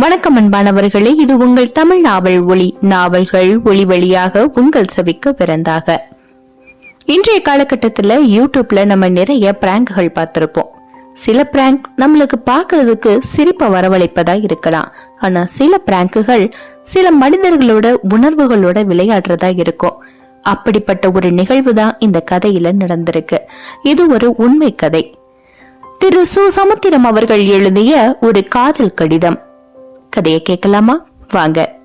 வணக்கம் அன்பானவர்களே இது உங்கள் தமிழ் நாவல் ஒளி நாவல்கள் ஒளி வழியாக உங்கள் செவிக்க பிறந்தாக. இன்றைய காலகட்டத்துல யூடியூப்ல நம்ம நிறைய பிராங்குகள் பார்த்திருப்போம். சில பிராங்க் நம்மளுக்கு பார்க்கறதுக்கு சிரிப்பை வரவழைப்பதா இருக்கலாம். ஆனா சில பிராங்குகள் சில மனிதர்களோட உணர்வுகளோட விளையாடுறதா இருக்கும். அப்படிப்பட்ட ஒரு நிகழ்வு தான் இந்த கதையில நடந்திருக்கு. இது ஒரு உண்மை கதை. திரு சு. சமுத்திரம் அவர்கள் எழுதிய ஒரு காதல் கடிதம். கதையை கேட்கலாமா? வாங்க.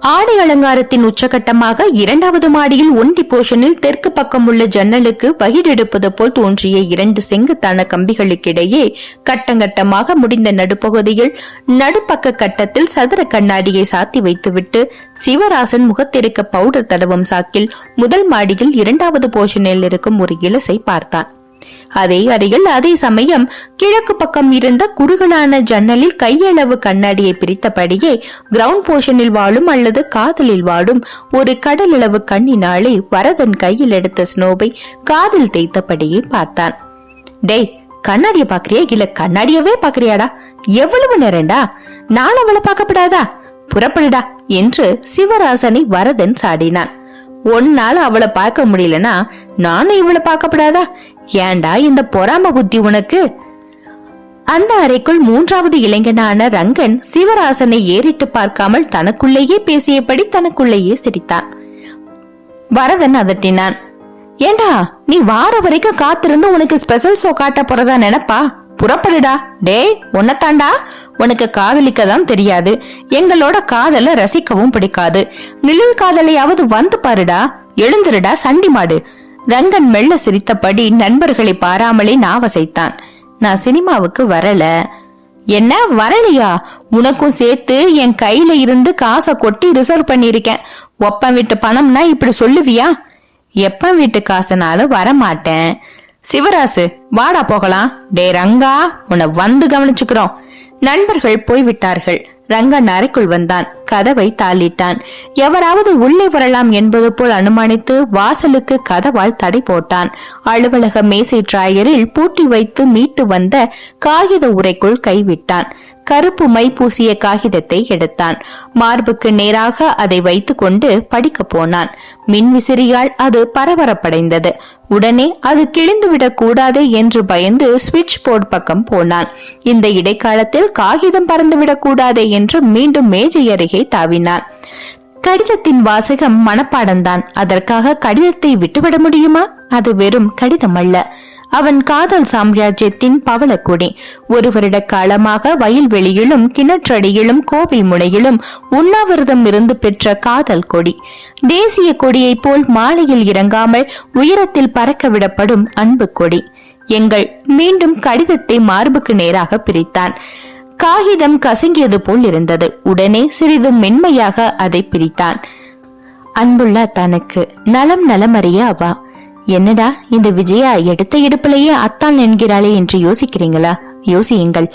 ஆடை அலங்காரத்தின் உச்சகட்டமாக இரண்டாவது மாடியில் ஒண்டி போஷனில் தெற்கு பக்கம் உள்ள ஜன்னலுக்கு வகிடெடுப்பது போல் தோன்றிய இரண்டு செங்குத்தான கம்பிகளுக்கிடையே கட்டங்கட்டமாக முடிந்த நடுப்பகுதியில் நடுப்பக்க கட்டத்தில் சதுர கண்ணாடியை சாத்தி வைத்துவிட்டு சிவராசன் முகத்திருக்க பவுடர் தடவும் சாக்கில் முதல் மாடியில் இரண்டாவது போர்ஷனில் இருக்கும் ஒரு இலசை பார்த்தான். அதே அறையில் அதே சமயம் கிழக்கு பக்கம் இருந்த குறுகலான ஜன்னலில் கையளவு கண்ணாடியை பிரித்தபடியே கிரவுண்ட் போர்ஷனில் வாழும் அல்லது காதலில் வாழும் ஒரு கடலளவு கண்ணினாலே வரதன் கையில் எடுத்த ஸ்னோவை காதில் தேய்த்தபடியே பார்த்தான். டேய் கண்ணாடிய பாக்குறியா இல்ல கண்ணாடியவே பாக்குறியாடா எவ்வளவு நேரம்டா? நான் அவளை பார்க்கப்படாதா? புறப்படுடா என்று சிவராசனை வரதன் சாடினான். ஒன்னால அவளை பார்க்க முடியலனா நானும் இவளை பார்க்கப்படாதா? ஏன்டா இந்த பொறாம புத்தி உனக்கு? அந்த அறைக்குள் மூன்றாவது இளைஞனான ரங்கன் சிவராசனை ஏறிட்டு பார்க்காமல் தனக்குள்ளேயே பேசியபடி தனக்குள்ளேயே சிரித்தான். வரதன் அதட்டினான் ஏண்டா நீ வார வரைக்கும் காத்திருந்து உனக்கு ஸ்பெஷல் ஷோ காட்ட போறதா நினைப்பா? புறப்படுடா. டேய் உன்னத்தாண்டா? உனக்கு காதலிக்க தான் தெரியாது. எங்களோட காதல ரசிக்கவும் பிடிக்காது. நிழல் காதலையாவது வந்து பாருடா. எழுந்துருடா சண்டி மாடு ரங்கன் மெல்ல சிரித்தபடி நண்பர்களை பாராமலே நாவசைத்தான். நான் சினிமாவுக்கு வரல. என்ன வரலையா? உனக்கும் சேர்த்து என் கையில இருந்து காசை கொட்டி ரிசர்வ் பண்ணிருக்கேன் ஒப்பம் வீட்டு பணம்னா இப்படி சொல்லுவியா? எப்ப வீட்டு காசுனாலும் வரமாட்டேன். சிவராசு வாடா போகலாம். டே ரங்கா உன்னை வந்து கவனிச்சுக்கிறோம். நண்பர்கள் போய்விட்டார்கள். ரங்கன் அறைக்குள் வந்தான். கதவை தாளிட்டான். எவராவது உள்ளே வரலாம் என்பது போல் அனுமானித்து வாசலுக்கு கதவால் தடை போட்டான். அலுவலக மேசை டிராயரில் பூட்டி வைத்து மீட்டு வந்த காகித உரைக்குள் கைவிட்டான். கருப்பு மை பூசிய காகிதத்தை எடுத்தான். மார்புக்கு நேராக அதை வைத்துக்கொண்டு படிக்க போனான். மின்விசிறியால் அது பரபரப்படைந்தது. உடனே அது கிழிந்துவிடக் கூடாது என்று பயந்து சுவிட்ச் போர்டு பக்கம் போனான். இந்த இடைக்காலத்தில் காகிதம் பறந்துவிடக் கூடாதே என்று மீண்டும் மேஜை அருகே தாவினான். கடிதத்தின் வாசகம் மனப்பாடம்தான். அதற்காக கடிதத்தை விட்டுவிட முடியுமா? அது வெறும் கடிதம் அல்ல அவன் காதல் சாம்ராஜ்யத்தின் பவளக்குடி. ஒரு வருட காலமாக வயல்வெளியிலும் கிணற்றடியிலும் கோவில் முனையிலும் உண்ணாவிரதம் இருந்து பெற்ற காதல் கொடி. தேசிய கொடியைப் போல் மாலையில் இறங்காமல் உயரத்தில் பறக்க விடப்படும் அன்பு கொடி. எங்கள் மீண்டும் கடிதத்தை மார்புக்கு நேராக பிரித்தான். காகிதம் கசங்கியது போல் இருந்தது. உடனே சிறிது மென்மையாக அதை பிரித்தான். அன்புள்ள தனக்கு நலம் நலமறிய அவா. என்னடா இந்த விஜயா எடுத்த எடுப்பிலேயே அத்தான் என்கிறாளே என்று யோசிக்கிறீங்களா? யோசியுங்கள்.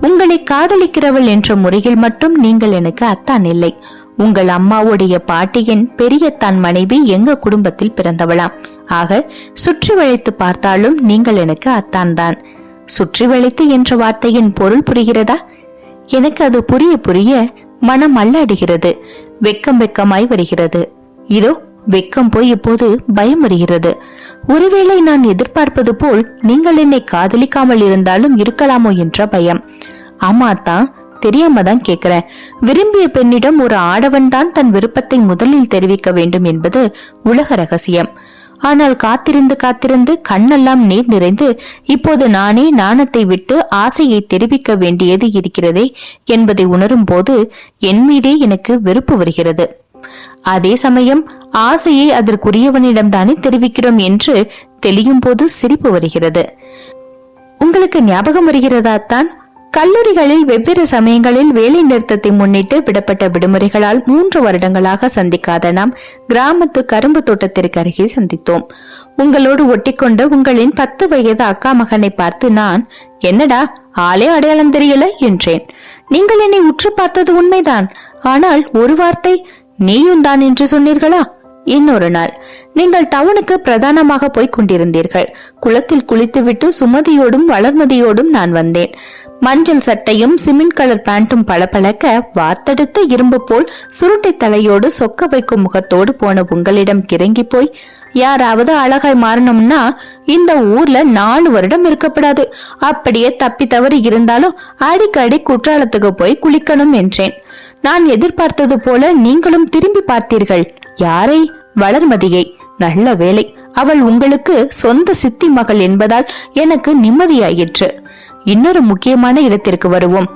உங்களை காதலிக்கிறவள் என்ற முறையில் மட்டும் நீங்கள் எனக்கு அத்தான் இல்லை. உங்கள் அம்மாவுடைய பாட்டியின் பெரிய தன் மனைவி எங்க குடும்பத்தில் பிறந்தவளாம். ஆக சுற்றி வளைத்து பார்த்தாலும் நீங்கள் எனக்கு அத்தான் தான். சுற்றி வளைத்து என்ற வார்த்தையின் பொருள் புரிகிறதா? எனக்கு அது புரிய புரிய மனம் அல்லாடுகிறது வெக்கம் வெக்கமாய் வருகிறது. இதோ வெக்கம் போய் இப்போது பயம் வருகிறது. ஒருவேளை நான் எதிர்பார்ப்பது போல் நீங்கள் என்னை காதலிக்காமல் இருந்தாலும் இருக்கலாமோ என்ற பயம். ஆமா தான் தெரியாம தான் கேக்குறேன். விரும்பிய பெண்ணிடம் ஒரு ஆடவன் தான் தன் விருப்பத்தை முதலில் தெரிவிக்க வேண்டும் என்பது உலக ரகசியம். ஆனால் காத்திருந்து காத்திருந்து கண்ணெல்லாம் நீர் நிறைந்து இப்போது நானே நாணத்தை விட்டு ஆசையை தெரிவிக்க வேண்டியது இருக்கிறதே என்பதை உணரும் போது என் மீதே எனக்கு வெறுப்பு வருகிறது. அதே சமயம் ஆசையை அதற்குரியவனிடம்தானே தெரிவிக்கிறோம் என்று தெளியும் போது சிரிப்பு வருகிறது. உங்களுக்கு ஞாபகம் வருகிறதா தான் கல்லூரிகளில் வெவ்வேறு சமயங்களில் வேலை நிறுத்தத்தை முன்னிட்டு விடப்பட்ட விடுமுறைகளால் மூன்று வருடங்களாக சந்திக்காத நாம் கிராமத்து கரும்பு தோட்டத்திற்கு அருகே சந்தித்தோம். உங்களோடு ஒட்டிக்கொண்ட உங்களின் பத்து வயது அக்கா மகனை பார்த்து நான் என்னடா ஆளே அடையாளம் தெரியல என்றேன். நீங்கள் என்னை உற்று பார்த்தது உண்மைதான். ஆனால் ஒரு வார்த்தை நீயும் தான் என்று சொன்னீர்களா? இன்னொரு நாள் நீங்கள் டவுனுக்கு பிரதானமாக போய்க் கொண்டிருந்தீர்கள். குளத்தில் குளித்துவிட்டு சுமதியோடும் வளர்மதியோடும் நான் வந்தேன். மஞ்சள் சட்டையும் சிமெண்ட் கலர் பேண்ட்டும் பளபளக்க வார்த்தெடுத்த இரும்பு போல் சுருட்டை தலையோடு சொக்க வைக்கும் முகத்தோடு போன உங்களிடம் கிறங்கி போய் யாராவது அழகாய் மாறணும்னா இந்த ஊர்ல நாலு வருடம் இருக்கப்படாது. அப்படியே தப்பி தவறி இருந்தாலும் அடிக்கடி குற்றாலத்துக்கு போய் குளிக்கணும் என்றேன். நான் எதிர்பார்த்தது போல நீங்களும் திரும்பி பார்த்தீர்கள். யாரை? வளர்மதியை. நல்ல வேலை அவள் உங்களுக்கு சொந்த சித்தி மகள் என்பதால் எனக்கு நிம்மதியாயிற்று. இன்னொரு முக்கியமான இடத்திற்கு வருவோம்.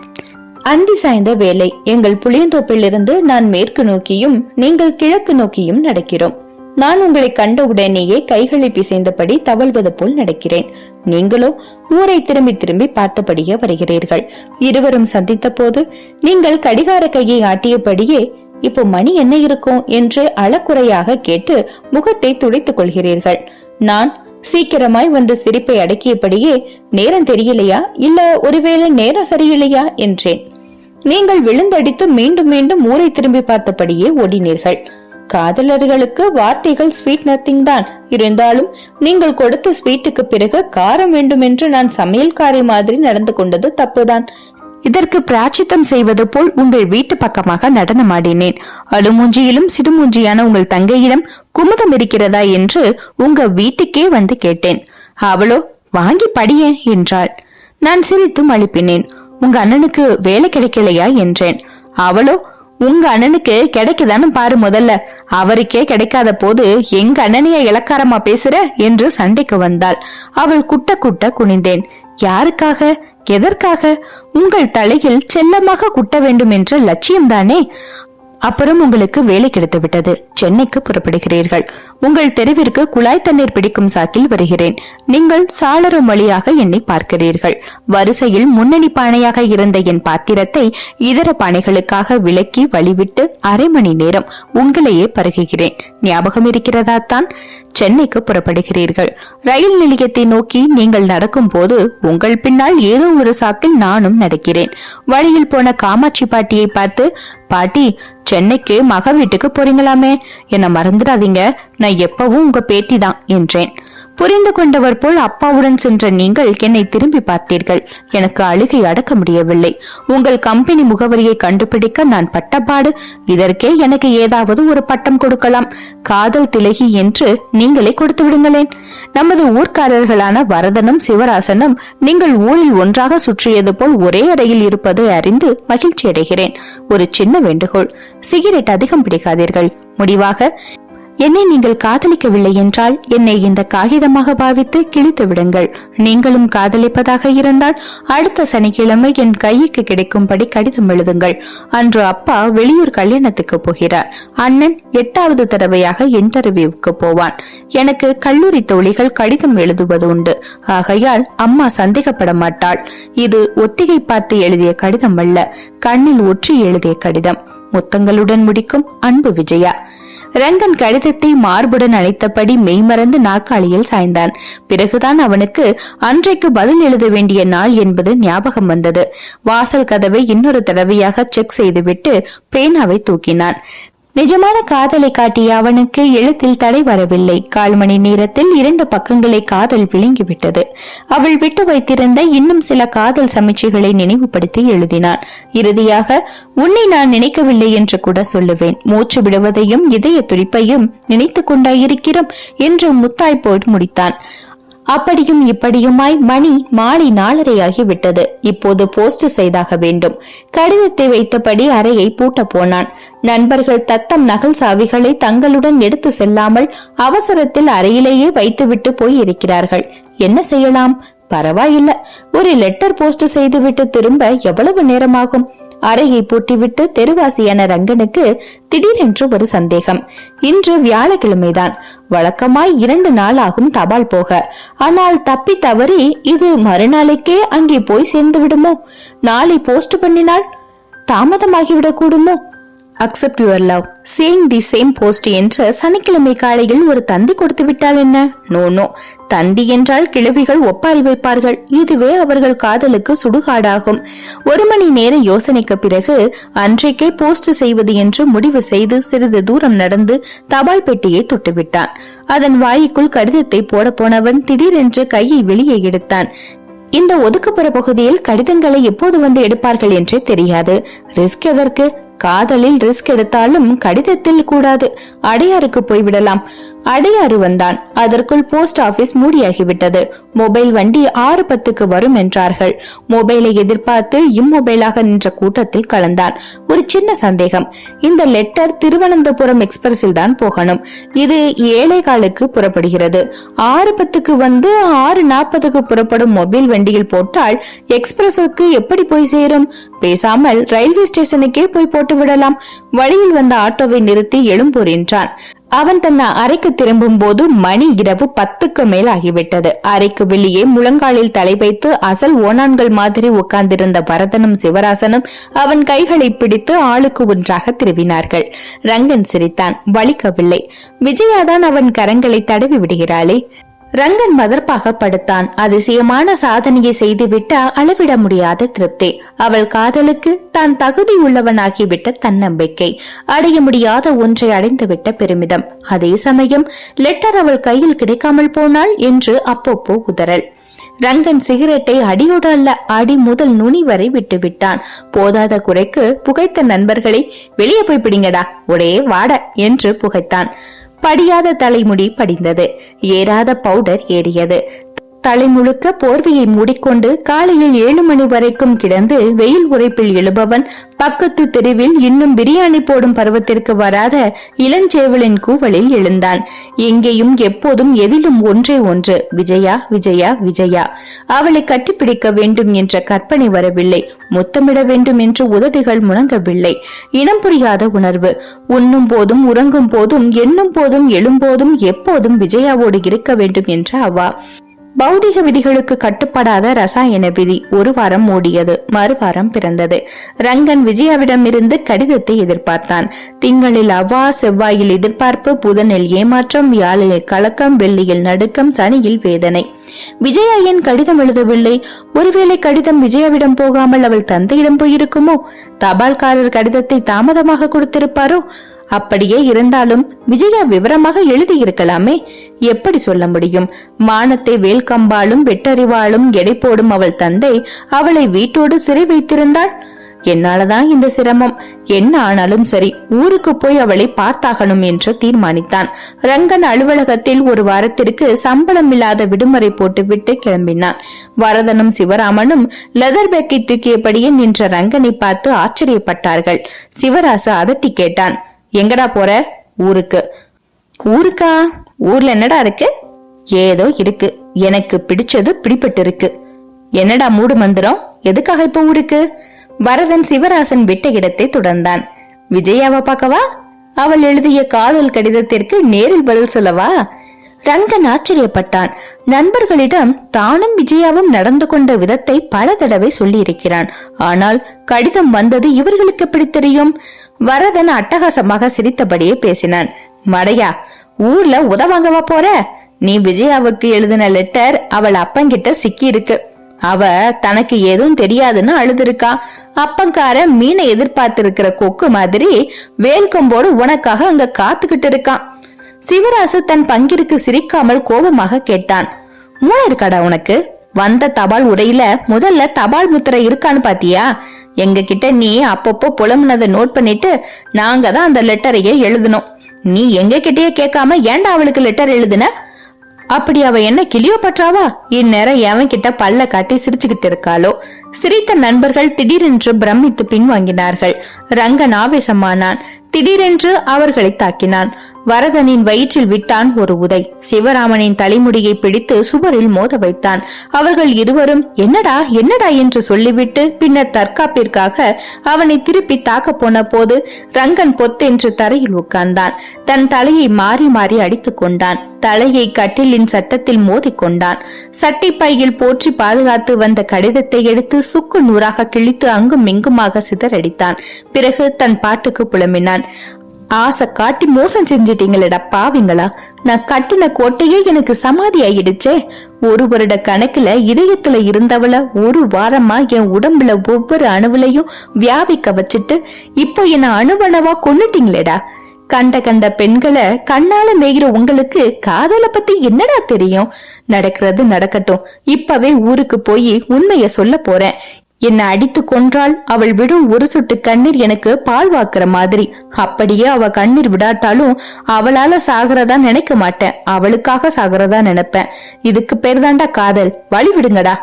அந்தி சாய்ந்த வேலை எங்கள் புளியந்தோப்பிலிருந்து நான் மேற்கு நோக்கியும் நீங்கள் கிழக்கு நோக்கியும் நடக்கிறோம். நான் உங்களை கண்ட உடனேயே கைகளை பிசைந்தபடி தவழ்வது போல் நடக்கிறேன். நீங்களோ ஊரை திரும்பி திரும்பி பார்த்தபடியே வருகிறீர்கள். இருவரும் சந்தித்த போது நீங்கள் கடிகார கையை ஆட்டியபடியே இப்போ மணி என்ன இருக்கும் என்று அளக்குறையாக கேட்டு முகத்தை துடைத்துக் கொள்கிறீர்கள். நான் சீக்கிரமாய் வந்து சிரிப்பை அடக்கியபடியே நேரம் தெரியலையா? இல்ல ஒருவேளை நேரம் சரியில்லையா? என்றேன். நீங்கள் விழுந்தடித்து மீண்டும் மீண்டும் ஊரை திரும்பி பார்த்தபடியே ஓடினீர்கள். காதலர்களுக்கு வார்த்தைகள் ஸ்வீட் நத்திங் தான். இருந்தாலும் நீங்கள் கொடுத்த ஸ்வீட்டுக்கு பிறகு காரம் வேண்டும் என்று நான் சமையல்காரி மாதிரி நடந்து கொண்டது தப்புதான். இதற்கு பிராச்சித்தம் செய்வது போல் உங்கள் வீட்டு பக்கமாக நடனமாடினேன். அழுமூஞ்சியிலும் சிடுமூஞ்சியான உங்கள் தங்கையிடம் குமுதம் இருக்கிறதா என்று உங்க வீட்டுக்கே வந்து கேட்டேன். அவளோ வாங்கி படியே என்றாள். நான் சிரித்தும் அழுப்பினேன். உங்க அண்ணனுக்கு வேலை கிடைக்கலையா? என்றேன். அவளோ உங்க அண்ணனுக்கு கிடைக்குதான்னு பாரு முதல்ல. அவருக்கே கிடைக்காத போது எங்க அண்ணனைய இலக்காரமா பேசுற? என்று சண்டைக்கு வந்தாள். அவள் குட்ட குட்ட குனிந்தேன். யாருக்காக? எதற்காக உங்கள் தலையில் செல்லமாக குட்ட வேண்டும் என்ற லட்சியம்தானே? அப்புறம் உங்களுக்கு வேலை கிடைத்து விட்டது சென்னைக்கு புறப்படுகிறீர்கள். உங்கள் தெருவிற்கு குழாய் தண்ணீர் பிடிக்கும் சாக்கில் வருகிறேன். நீங்கள் சாளரம் வழியாக என்னை பார்க்கிறீர்கள். வரிசையில் முன்னணி பானையாக இருந்த என் பாத்திரத்தை இதர பானைகளுக்காக விலக்கி வழிவிட்டு அரை மணி நேரம் உங்களையே பருகுகிறேன். ஞாபகம் இருக்கிறதா தான்? சென்னைக்கு புறப்படுகிறீர்கள். ரயில் நிலையத்தை நோக்கி நீங்கள் நடக்கும் போது உங்கள் பின்னால் ஏதோ ஒரு சாக்கில் நானும் நடக்கிறேன். வழியில் போன காமாட்சி பாட்டியை பார்த்து பாட்டி சென்னைக்கு மக வீட்டுக்கு போறீங்களாமே? என்ன மறந்துடாதீங்க. நான் எப்பவும் உங்க பேத்தி தான் என்றேன். புரிந்து கொண்டவர் போல் அப்பாவுடன் சென்ற நீங்கள் என்னை திரும்பி பார்த்தீர்கள். எனக்கு அழுகை அடக்க முடியவில்லை. உங்கள் கம்பெனி முகவரியை கண்டுபிடிக்க நான் பட்டப்பாடு இதற்கே எனக்கு ஏதாவது ஒரு பட்டம் கொடுக்கலாம். காதல் திலகி என்று நீங்களே கொடுத்து விடுங்களேன். நமது ஊர்க்காரர்களான வரதனும் சிவராசனும் நீங்கள் ஊரில் ஒன்றாக சுற்றியது போல் ஒரே அறையில் இருப்பதை அறிந்து மகிழ்ச்சி அடைகிறேன் ஒரு சின்ன வேண்டுகோள். சிகரெட் அதிகம் பிடிக்காதீர்கள். முடிவாக என்னை நீங்கள் காதலிக்கவில்லை என்றால் என்னை இந்த காகிதமாக பாவித்து கிழித்து விடுங்கள். நீங்களும் காதலிப்பதாக இருந்தால் அடுத்த சனிக்கிழமை என் கைக்கு கிடைக்கும்படி கடிதம் எழுதுங்கள். அன்று அப்பா வெளியூர் கல்யாணத்துக்கு போகிறார். அண்ணன் எட்டாவது தடவையாக இன்டர்வியூவுக்கு போவான். எனக்கு கல்லூரி தோழிகள் கடிதம் எழுதுவது உண்டு. ஆகையால் அம்மா சந்தேகப்பட மாட்டாள். இது ஒத்திகை பார்த்து எழுதிய கடிதம் அல்ல. கண்ணில் ஒற்றி எழுதிய கடிதம். முத்தங்களுடன் முடிக்கும் அன்பு விஜயா. ரங்கன் கடிதத்தை மார்புடன் அழைத்தபடி மெய்மறந்து நாற்காலியில் சாய்ந்தான். பிறகுதான் அவனுக்கு அன்றைக்கு பதில் எழுத வேண்டிய நாள் என்பது ஞாபகம் வந்தது. வாசல் கதவை இன்னொரு தடவையாக செக் செய்துவிட்டு பேனாவை தூக்கினான். நிஜமான காதலை காட்டிய அவனுக்கு எழுத்தில் தடை வரவில்லை. கால் மணி நேரத்தில் இரண்டு பக்கங்களை காதல் விழுங்கிவிட்டது. அவள் விட்டு வைத்திருந்த இன்னும் சில காதல் சமீட்சைகளை நினைவுபடுத்தி எழுதினான். இறுதியாக உன்னை நான் நினைக்கவில்லை என்று கூட சொல்லுவேன். மூச்சு விடுவதையும் இதய துடிப்பையும் நினைத்து கொண்டாயிருக்கிறோம் என்று முத்தாய் போய் முடித்தான். அப்படியும் இப்படியுமாய் மணி மாலை நாலரையாகி இப்போது போஸ்ட் செய்தாக வேண்டும். கடிதத்தை வைத்தபடி அறையை பூட்ட போனான். நண்பர்கள் தத்தம் நகல் சாவிகளை தங்களுடன் எடுத்து செல்லாமல் அவசரத்தில் அறையிலேயே வைத்துவிட்டு போய் இருக்கிறார்கள் என்ன செய்யலாம்? பரவாயில்ல. ஒரு லெட்டர் போஸ்ட் செய்துவிட்டு திரும்ப எவ்வளவு நேரமாகும்? அறையை பூட்டிவிட்டு தெருவாசியான ரங்கனுக்கு திடீரென்று ஒரு சந்தேகம். இன்று வியாழக்கிழமைதான். வழக்கமாய் இரண்டு நாள் ஆகும் தபால் போக. ஆனால் தப்பி தவறி இது மறுநாளைக்கே அங்கே போய் சேர்ந்து விடுமோ நாளை போஸ்ட் பண்ணினால் தாமதமாகிவிடக் கூடுமோ accept your love saying the same post என்று சனிக்கிழமை காலையில் ஒரு தந்தி கொடுத்து விட்டால் என்ன? நோ நோ தந்தி என்றால் கிழவிகள் ஒப்பாரி வைப்பார்கள். இதுவே அவர்கள் காதலுக்கு சுடுகாடாகும். ஒரு மணி நேர யோசனைக்கு பிறகு அன்றைக்கே போஸ்ட் செய்வது என்று முடிவு செய்து சிறிது தூரம் நடந்து தபால் பெட்டியை தொட்டுவிட்டான். அதன் வாய்க்குள் கடிதத்தை போட போனவன் திடீரென்று கையை வெளியே எடுத்தான். இந்த ஒதுக்குப்புற பகுதியில் கடிதங்களை எப்போது வந்து எடுப்பார்கள் என்றே தெரியாது. ரிஸ்க் எதற்கு? காதலில் ரிஸ்க் எடுத்தாலும் கடிதத்தில் கூடாது. அடையாருக்கு போய்விடலாம். அடையாறு வந்தான். அதற்குள் போஸ்ட் ஆபீஸ் மூடியாகிவிட்டது. மொபைல் வண்டி ஆறு பத்துக்கு வரும் என்றார்கள். மொபைலை எதிர்பார்த்து இம்மொபைலாக நின்ற கூட்டத்தில் கலந்தான். ஒரு சின்ன சந்தேகம். இந்த லெட்டர் திருவனந்தபுரம் எக்ஸ்பிரஸில் தான் போகணும். இது ஏழை காலுக்கு புறப்படுகிறது. ஆறு பத்துக்கு வந்து ஆறு நாற்பதுக்கு புறப்படும் மொபைல் வண்டியில் போட்டால் எக்ஸ்பிரஸுக்கு எப்படி போய் சேரும்? பேசாமல் ரயில்வே ஸ்டேஷனுக்கே போய் போட்டு விடலாம். வழியில் வந்த ஆட்டோவை நிறுத்தி எழும்பூர் என்றான். அவன் தன் அறைக்கு திரும்பும் போது மணி இரவு பத்துக்கு மேல் ஆகிவிட்டது. அறைக்கு வெளியே முழங்காலில் தலை வைத்து அசல் ஓனான்கள் மாதிரி உட்கார்ந்திருந்த பரதனும் சிவராசனும் அவன் கைகளை பிடித்து ஆளுக்கு ஒன்றாக திருவினார்கள் ரங்கன் சிரித்தான் வலிக்கவில்லை. விஜயாதான் அவன் கரங்களை தடவி விடுகிறாளே. ரங்கன் மதர்ப்பாக படுத்தான். அதிசயமான சாதனையை செய்துவிட்ட அளவிட முடியாத திருப்தி. அவள் காதலுக்கு தான் தகுதி உள்ளவனாகிவிட்ட தன்னம்பிக்கை. அடைய முடியாத ஒன்றை அடைந்துவிட்ட பெருமிதம். அதே சமயம் லெட்டர் அவள் கையில் கிடைக்காமல் போனாள் என்று அப்பப்போ உதறல் ரங்கன் சிகரெட்டை அடியோடு அல்ல அடி முதல் நுனி வரை விட்டு விட்டான் போதாத குறைக்கு புகைத்த நண்பர்களை வெளியே போய் பிடிங்கடா ஒரே வாட என்று புகைத்தான். படியாத தலைமுடி படிந்தது. ஏறாத பவுடர் ஏறியது. தலை முழுக்க போர்வையை மூடிக்கொண்டு காலையில் ஏழு மணி வரைக்கும் கிடந்து வெயில் உரைப்பில் எழுபவன். பக்கத்து தெருவில் இன்னும் பிரியாணி போடும் பருவத்திற்கு வராத இளஞ்சேவலின் கூவலில் எழுந்தான். எங்கேயும் எப்போதும் எதிலும் ஒன்றே ஒன்று விஜயா விஜயா விஜயா அவளை கட்டிப்பிடிக்க வேண்டும் என்ற கற்பனை வரவில்லை. முத்தமிட வேண்டும் என்று உதடுகள் முணங்கவில்லை. இனம் புரியாத உணர்வு. உண்ணும் போதும் உறங்கும் போதும் எண்ணும் போதும் எழும்போதும் எப்போதும் விஜயாவோடு இருக்க வேண்டும் என்ற அவா. பௌதிக விதிகளுக்கு கட்டுப்படாத ரசாயன விதி ஒரு வாரம் ஓடியது மறுவாரம் பிறந்தது. ரங்கன் விஜயாவிடமிருந்து கடிதத்தை எதிர்பார்த்தான். திங்களில் அவ்வா செவ்வாயில் எதிர்பார்ப்பு புதனில் ஏமாற்றம் வியாழில் கலக்கம் வெள்ளியில் நடுக்கம் சனியில் வேதனை. விஜயா ஏன் கடிதம் எழுதவில்லை. ஒருவேளை கடிதம் விஜயாவிடம் போகாமல் அவள் தந்தையிடம் போயிருக்குமோ? தபால்காரர் கடிதத்தை தாமதமாக கொடுத்திருப்பாரோ? அப்படியே இருந்தாலும் விஜயா விவரமாக எழுதியிருக்கலாமே? எப்படி சொல்ல முடியும்? மானத்தை வேல்கம்பாலும் வெட்டறிவாளும் எடை போடும் அவள் தந்தை அவளை வீட்டோடு சிறை வைத்திருந்தாள்? என்னாலதான் இந்த சிரமம். என்ன ஆனாலும் சரி ஊருக்கு போய் அவளை பார்த்தாகணும் என்று தீர்மானித்தான். ரங்கன் அலுவலகத்தில் ஒரு வாரத்திற்கு சம்பளம் இல்லாத விடுமுறை போட்டுவிட்டு கிளம்பினான். வரதனும் சிவராமனும் லெதர் பேக்கை தூக்கியபடியே நின்ற ரங்கனை பார்த்து ஆச்சரியப்பட்டார்கள். சிவராசு அதட்டி கேட்டான் எங்கடா போற? ஊருக்கு. ஊருக்கா? ஊர்ல என்னடா இருக்கு? ஏதோ இருக்கு. எனக்கு பிடிச்சது பிடிப்பட்டு இருக்கு என்னடா மூடு மந்திரம்? எதுக்காக இப்ப ஊருக்கு? பரதன் சிவராசன் விட்ட இடத்தை தொடர்ந்தான். விஜயாவை பார்க்கவா? அவள் எழுதிய காதல் கடிதத்திற்கு நேரில் பதில் சொல்லவா? ரங்கன் ஆச்சரியப்பட்டான். நண்பர்களிடம் தானும் விஜயாவும் நடந்து கொண்ட விதத்தை பல தடவை சொல்லியிருக்கிறான். ஆனால் கடிதம் வந்தது இவர்களுக்கு எப்படி தெரியும்? வரதன் அட்டகாசமாக சிரித்தபடியே பேசினான். மடையா ஊர்ல உதவாங்கவா போற? நீ விஜயாவுக்கு எழுதின லெட்டர் அவள் அப்பங்கிட்ட சிக்கி இருக்கு அவ தனக்கு எதுவும் தெரியாதுன்னு அழுதுருக்கா. அப்பங்கார மீனை எதிர்பார்த்திருக்கிற கொக்கு மாதிரி வேல்கொம்போடு உனக்காக அங்க காத்துக்கிட்டு இருக்கான். சிவராசு தன் பங்கிற்கு சிரிக்காமல் கோபமாக கேட்டான். மூளை இருக்காடா உனக்கு? வந்த தபால் உரையில முதல்ல தபால் முத்திரை இருக்கான்னு பாத்தியா? எங்க கிட்ட நீ அப்பப்போ புலம்புனதை நோட் பண்ணிட்டு நாங்க தான் அந்த லெட்டரையே எழுதணும் நீ எங்க கிட்டயே கேட்காம ஏன்டா அவளுக்கு லெட்டர் எழுதுன? அப்படி அவ என்ன கிளியோ பற்றாவா இந்நேரம் எவன் கிட்ட பல்ல காட்டி சிரிச்சுக்கிட்டு இருக்காளோ? சிரித்த நண்பர்கள் திடீரென்று பிரமித்து பின்வாங்கினார்கள். ரங்கன் ஆவேசமானான். திடீரென்று அவர்களை தாக்கினான். வரதனின் வயிற்றில் விட்டான் ஒரு உதை. சிவராமனின் தலைமுடியை பிடித்து சுவரில் மோத வைத்தான். அவர்கள் இருவரும் என்னடா என்னடா? என்று சொல்லிவிட்டு பின்னர் தற்காப்பிற்காக அவனை திருப்பி தாக்க போன போது ரங்கன் பொத்தென்று தரையில் உட்கார்ந்தான். தன் தலையை மாறி மாறி அடித்துக் கொண்டான். தலையை கட்டிலின் சட்டத்தில் மோதிக்கொண்டான் சட்டை பையில் போற்றி பாதுகாத்து வந்த கடிதத்தை எடுத்து சுக்கு நூறாக கிழித்து அங்கும் இங்குமாக சிதறடித்தான். பிறகு தன் பாட்டுக்கு புலம்பினான். ஆசை காட்டி மோசம் செஞ்சிட்டீங்களடா பாவிங்களா. நான் கட்டின கோட்டையே எனக்கு சமாதி ஆயிடுச்சே ஒரு வருட கணக்குல இதயத்துல இருந்தவள ஒரு வாரமா என் உடம்புல ஒவ்வொரு அணுவுலையும் வியாபிக்க வச்சுட்டு இப்போ என்ன அணுவணவா கொண்டுட்டீங்களேடா கண்ட கண்ட பெண்களை கண்ணால மேய்கிற உங்களுக்கு காதல பத்தி என்னடா தெரியும். நடக்கிறது நடக்கட்டும். இப்பவே ஊருக்கு போய் உண்மைய சொல்ல போறேன். என்னை அடித்து கொன்றால் அவள் விடும் ஒரு சொட்டு கண்ணீர் எனக்கு பால் வாக்குற மாதிரி. அப்படியே அவ கண்ணீர் விடாட்டாலும் அவளால சாகிறதா நினைக்க மாட்டேன். அவளுக்காக சாகிறதா நினைப்பேன். இதுக்கு பேர் தாண்டா காதல். வழி விடுங்கடா.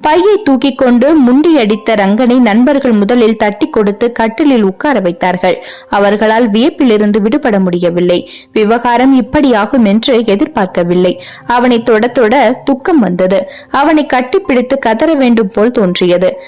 பையை தூக்கி கொண்டு முண்டி அடித்த ரங்கனை நண்பர்கள் முதலில் தட்டி கொடுத்து கட்டிலில் உட்கார வைத்தார்கள். அவர்களால் வியப்பிலிருந்து விடுபட முடியவில்லை. விவகாரம் இப்படியாகும் என்று எதிர்பார்க்கவில்லை. அவனை தொட தொட துக்கம் வந்தது. அவனை கட்டிப்பிடித்து கதற வேண்டும் போல் தோன்றியது.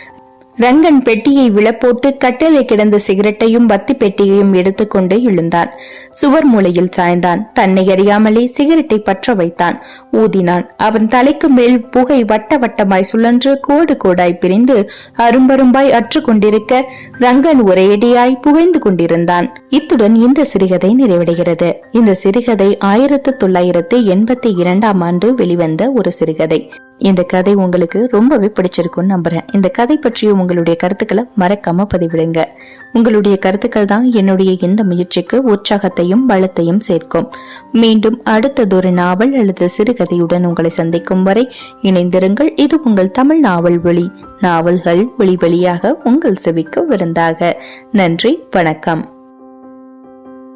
ரங்கன் பெட்டியை விழப்போட்டு கட்டிலே கிடந்த சிகரெட்டையும் பத்தி பெட்டியையும் எடுத்துக்கொண்டு எழுந்தான். சுவர் மூலையில் சாய்ந்தான். தன்னை அறியாமலே சிகரெட்டை பற்ற வைத்தான். ஊதினான். அவன் தலைக்கு மேல் புகை வட்ட வட்டமாய் சுழன்று கோடு கோடாய் பிரிந்து அரும்பரும்பாய் அற்று கொண்டிருக்க ரங்கன் ஒரேடியாய் புகைந்து கொண்டிருந்தான். இத்துடன் இந்த சிறுகதை நிறைவடைகிறது. இந்த சிறுகதை ஆயிரத்து தொள்ளாயிரத்து எண்பத்தி இரண்டாம் ஆண்டு வெளிவந்த ஒரு சிறுகதை. இந்த கதை உங்களுக்கு ரொம்பவே பிடிச்சிருக்கும்னு நம்புறேன். இந்த கதை பற்றிய உங்களுடைய கருத்துக்களை மறக்காம பதிவிடுங்க. உங்களுடைய கருத்துக்கள் தான் என்னுடைய இந்த முயற்சிக்கு உற்சாகத்தையும் பலத்தையும் சேர்க்கும். மீண்டும் அடுத்ததொரு நாவல் அல்லது சிறுகதையுடன் உங்களை சந்திக்கும் வரை இணைந்திருங்கள். இது உங்கள் தமிழ் நாவல் ஒளி நாவல்கள் ஒளி வழியாக உங்கள் செவிக்கு விருந்தாக. நன்றி வணக்கம்.